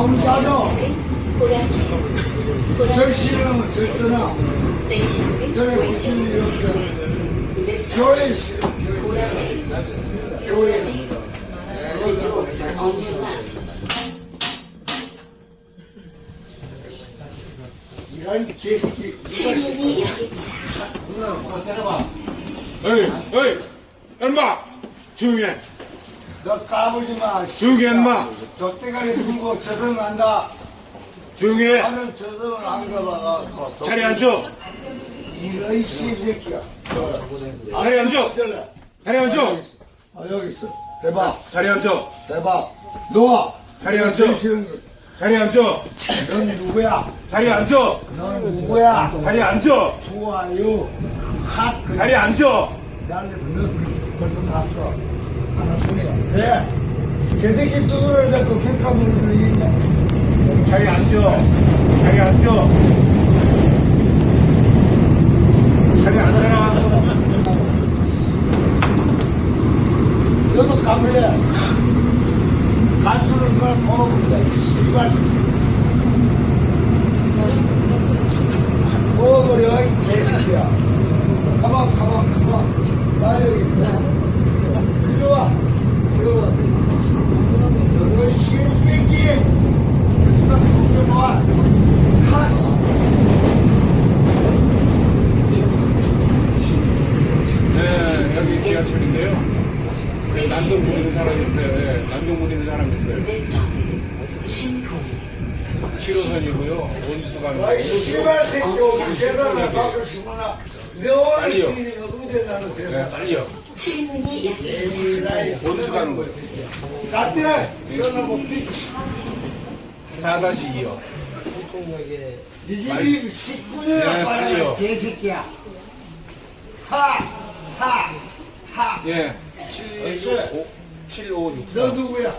아무리 가도 절실은 절떠나 전에 무슨 일이 없어 교회 교회 이런 개새끼 누가 싫어 어이, 어이, 엄마, 조용히 해. 너 까불지 마 조용히 해, 인마. 저 때가리 들고 저승한다 조용히 해. 나는 저승을 안 가봐 자리에 앉아. 이런 씹새끼야 자리에 앉아. 어쩔래 자리에 앉아. 아 여기 있어 대박 자리에 앉아. 대박 놓아 자리에 앉아. 자리에 앉아. 넌 누구야 자리에 앉아. 넌 누구야 자리에 앉아. 좋아요 핫. 자리에 앉아. 나는 너 벌써 봤어 왜 개새끼 두드려 잡고 개까불을 이기냐 자리에 앉아. 자리에 앉아. 자리에 앉아라. 너도 까불래 간수를 그걸 먹어본다 씨발 먹어버려 이 개새끼야 가만 가만 가만 나 여기 있어 이리 와 이리 와 저런 씨새끼 나 죽좀 와 한. 네, 여기 지하철인데요. 네, 난동 부리는 사람이 있어요. 네, 난동 부리는 사람이 있어요. 7호선이고요. 원수 가는 아이 거. 씨발 새끼 계산을 받고 싶구나 내 뛰는 어디 나는 네, 대사 빨리요. 원수 가는 거예요. 갔대 시원하고 삐치 4-2요. 네 집이 19년을 네, 빨리요. 빨리 개새끼야 하! 하! 하! 예. 7, 7, 5, 6, 너 4. 누구야?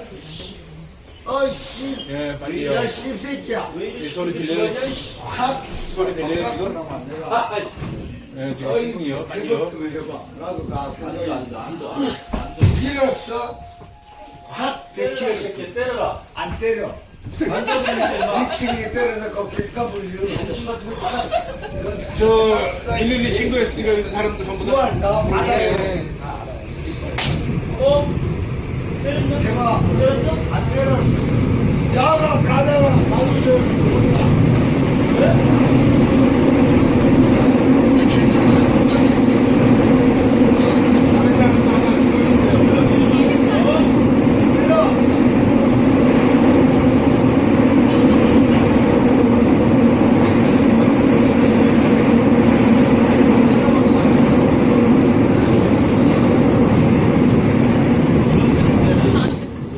어이씨 예, 빨리요. 야 씹새끼야 이 소리 들려요? 확 소리 들려요, 지금? 내가 예, 지금 어이 신풍이요. 이것 빨리요. 좀 해봐 나도 나 생각이 밀었어 확 백키를 때려라. 안 때려. 미친이 때려서 그 길가불이로 그 저112 신고했으니까 여기 사람들 전부 다 뭐 맞았어 아, 네. 어? 대박. 안 때렸어. 야가 가다가 마주쳐 왜?